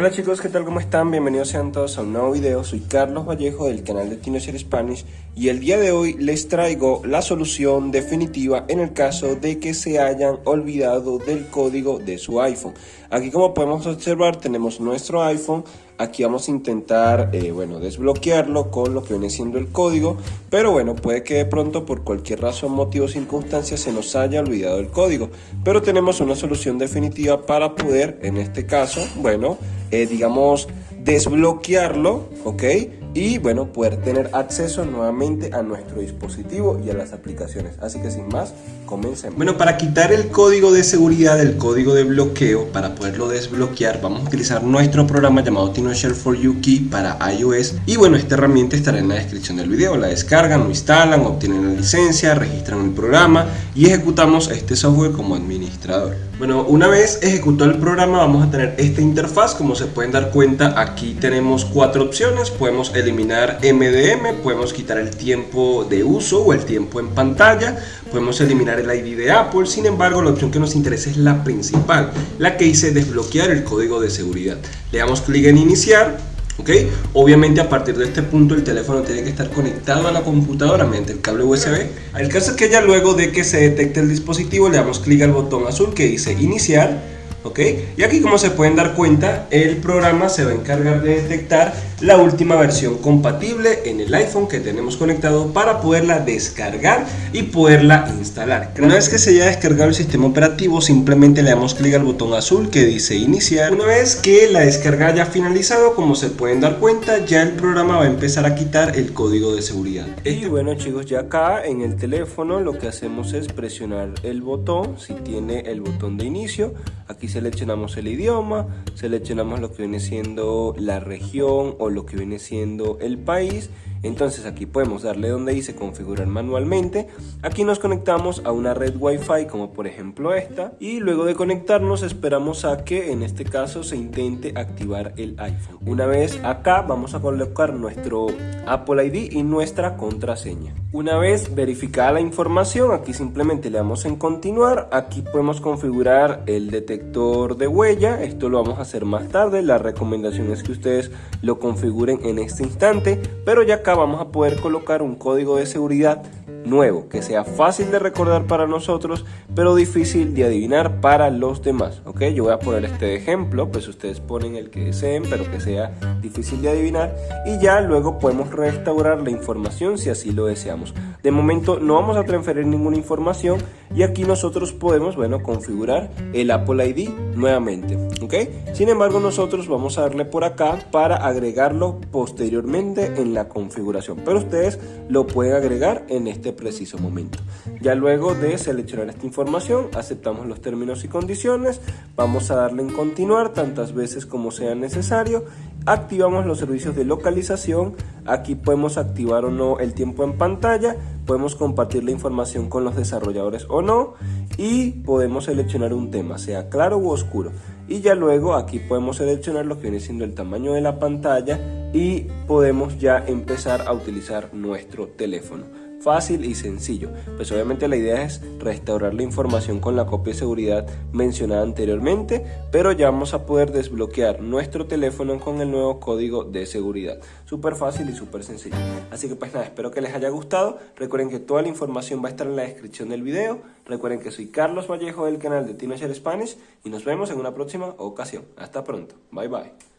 Hola chicos, ¿qué tal? ¿Cómo están? Bienvenidos sean todos a un nuevo video. Soy Carlos Vallejo del canal de Teenager Spanish y el día de hoy les traigo la solución definitiva en el caso de que se hayan olvidado del código de su iPhone. Aquí como podemos observar tenemos nuestro iPhone, aquí vamos a intentar eh, bueno, desbloquearlo con lo que viene siendo el código, pero bueno, puede que de pronto por cualquier razón, motivo o circunstancia se nos haya olvidado el código, pero tenemos una solución definitiva para poder, en este caso, bueno, eh, digamos, desbloquearlo, ¿ok? Y bueno, poder tener acceso nuevamente a nuestro dispositivo y a las aplicaciones. Así que sin más, comencemos. Bueno, para quitar el código de seguridad, el código de bloqueo, para poderlo desbloquear, vamos a utilizar nuestro programa llamado TinoShare for You Key para iOS. Y bueno, esta herramienta estará en la descripción del video. La descargan, lo instalan, obtienen la licencia, registran el programa y ejecutamos este software como administrador. Bueno, una vez ejecutado el programa vamos a tener esta interfaz. Como se pueden dar cuenta, aquí tenemos cuatro opciones. Podemos eliminar MDM, podemos quitar el tiempo de uso o el tiempo en pantalla, podemos eliminar el ID de Apple, sin embargo la opción que nos interesa es la principal, la que dice desbloquear el código de seguridad. Le damos clic en iniciar, Obviamente a partir de este punto el teléfono tiene que estar conectado a la computadora mediante el cable USB. El caso es que ya luego de que se detecte el dispositivo le damos clic al botón azul que dice iniciar, ¿ok? Y aquí como se pueden dar cuenta el programa se va a encargar de detectar la última versión compatible en el iPhone que tenemos conectado para poderla descargar y poderla instalar. Una vez que se haya descargado el sistema operativo simplemente le damos clic al botón azul que dice iniciar. Una vez que la descarga haya finalizado como se pueden dar cuenta ya el programa va a empezar a quitar el código de seguridad. Y bueno chicos ya acá en el teléfono lo que hacemos es presionar el botón si tiene el botón de inicio. Aquí seleccionamos el idioma, seleccionamos lo que viene siendo la región o lo que viene siendo el país entonces aquí podemos darle donde dice configurar manualmente. Aquí nos conectamos a una red wifi como por ejemplo esta. Y luego de conectarnos esperamos a que en este caso se intente activar el iPhone. Una vez acá vamos a colocar nuestro Apple ID y nuestra contraseña. Una vez verificada la información aquí simplemente le damos en continuar. Aquí podemos configurar el detector de huella. Esto lo vamos a hacer más tarde. La recomendación es que ustedes lo configuren en este instante. Pero ya acá vamos a poder colocar un código de seguridad nuevo, que sea fácil de recordar para nosotros, pero difícil de adivinar para los demás. ¿ok? Yo voy a poner este ejemplo, pues ustedes ponen el que deseen, pero que sea difícil de adivinar, y ya luego podemos restaurar la información si así lo deseamos. De momento no vamos a transferir ninguna información y aquí nosotros podemos, bueno, configurar el Apple ID nuevamente, ¿ok? Sin embargo, nosotros vamos a darle por acá para agregarlo posteriormente en la configuración, pero ustedes lo pueden agregar en este preciso momento. Ya luego de seleccionar esta información, aceptamos los términos y condiciones, vamos a darle en continuar tantas veces como sea necesario activamos los servicios de localización, aquí podemos activar o no el tiempo en pantalla, podemos compartir la información con los desarrolladores o no y podemos seleccionar un tema, sea claro u oscuro. Y ya luego aquí podemos seleccionar lo que viene siendo el tamaño de la pantalla y podemos ya empezar a utilizar nuestro teléfono fácil y sencillo. Pues obviamente la idea es restaurar la información con la copia de seguridad mencionada anteriormente, pero ya vamos a poder desbloquear nuestro teléfono con el nuevo código de seguridad. Súper fácil y súper sencillo. Así que pues nada, espero que les haya gustado. Recuerden que toda la información va a estar en la descripción del video. Recuerden que soy Carlos Vallejo del canal de Teenager Spanish y nos vemos en una próxima ocasión. Hasta pronto. Bye bye.